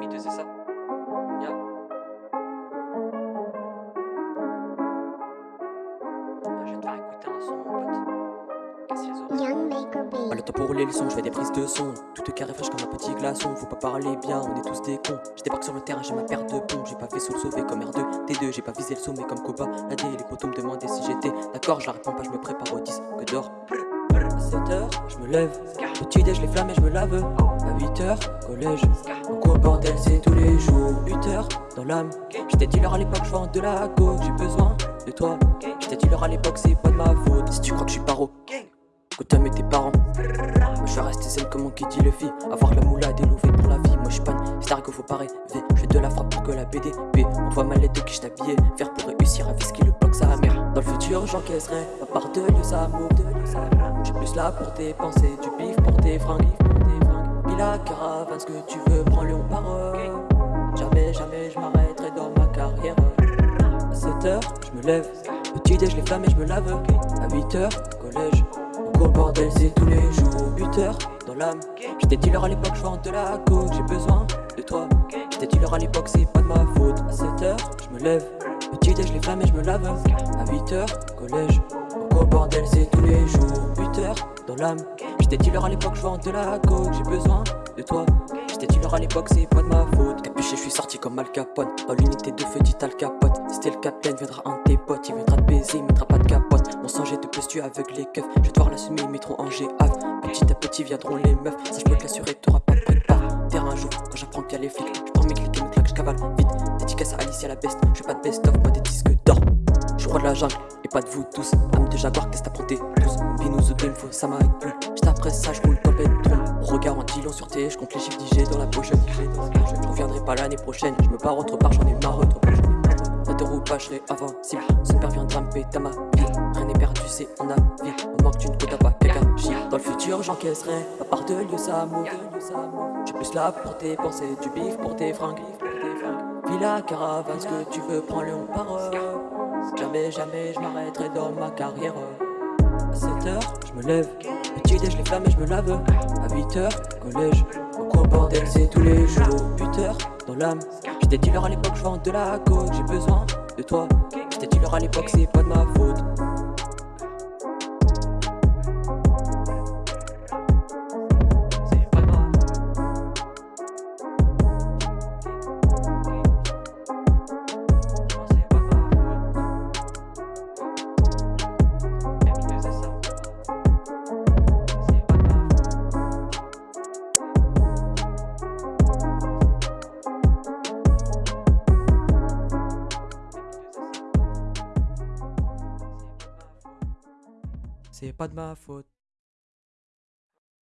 M2 c'est ça? Ya. Ah, je vais te faire écouter un son, mon pote. Casse les oreilles. Young Maker Pas Beat. le temps pour rouler le son, je fais des prises de son. Tout est carré fraîche comme un petit glaçon. Faut pas parler bien, on est tous des cons. Je débarque sur le terrain, j'ai ma paire de pompes. J'ai pas fait sous le sauver comme R2, T2. J'ai pas visé le sommet comme Koba. La D, les potos me demandaient si j'étais d'accord. Je la réponds pas, je me prépare au 10 que d'or. À 7h, je me lève. Petit déj, les flammes et je me lave. À 8h, collège. Au bordel, c'est tous les jours. 8h, dans l'âme. J'étais dealer à l'époque, je vends de la coke. J'ai besoin de toi. J'étais dealer à l'époque, c'est pas de ma faute. Si tu crois que je suis paro, t'aimes tes parents. Moi je suis resté zen comme mon dit le fit Avoir la moula délouvé pour la vie Moi je une star que faut pas rêver Je fais de la frappe pour que la BDP On voit mal les deux qui je t'habillais Faire pour réussir à qui le bloc sa mère J'encaisserai Ma part de lieu ça move J'ai plus là pour tes pensées Du bif pour tes fringues Puis la caravane ce que tu veux prends-le on part Jamais jamais je m'arrêterai dans ma carrière à 7h, je me lève. Petit déj, les flammes et je me lave. À 8h, collège. Au bordel, c'est tous les jours. 8h, dans l'âme. J'étais dealer à l'époque, je de la coke. J'ai besoin de toi. J'étais dealer à l'époque, c'est pas de ma faute. À 7h, je me lève. Petit déj, les flammes et je me lave. À 8h, collège. Au bordel, c'est tous les jours. 8h, dans l'âme. J'étais dealer à l'époque, je vends de la coke. J'ai besoin de toi. J'étais dealer à l'époque, c'est pas de ma faute. Capuché, je suis sorti comme Al Capone. Dans l'unité de feu, dit Al Capote. C'était le capitaine, viendra un de tes potes. Il viendra te baiser, il mettra pas de capote. Mon sang, j'ai de plus tu avec les keufs. Je vais devoir l'assumer, ils mettront en GAF. Petit à petit viendront les meufs. Peux te l'assurer, t'auras pas de prépare. Terrain jour, quand j'apprends qu'il y a les flics. Je prends mes clics et mes claques, je cavale vite. Dédicace à la best. Je pas de best-of, moi des disques d'or. Je roi de la jungle et pas de vous tous. Âme de jaguar, qu'est-ce que t'as planté tous? Binous au game, faut ça m'arrête plus. J'étais après ça, je roule top et trop. Regard en dilon sur T, je compte les chiffres d'IG dans la poche. Je reviendrai pas l'année prochaine, je me barre autre part, j'en ai marre. Ne te roule pas, je serai invincible. Son père viendra me péter ma vie. Rien n'est perdu, c'est en avis. On manque d'une à pas chie. Dans le futur, j'encaisserai. À part de lieu, ça. J'ai plus là pour tes pensées, du bif pour tes fringues. Villa, caravane, ce que tu veux, prends-le, on part. Jamais, jamais, je m'arrêterai dans ma carrière. À 7h, je me lève. Petit déj, les flammes et je me lave. À 8h, collège. Au bordel, c'est tous les jours. 8h, dans l'âme. J'étais dealer à l'époque, je vends de la coke. J'ai besoin de toi. J'étais dealer à l'époque, c'est pas de ma faute. C'est pas de ma faute.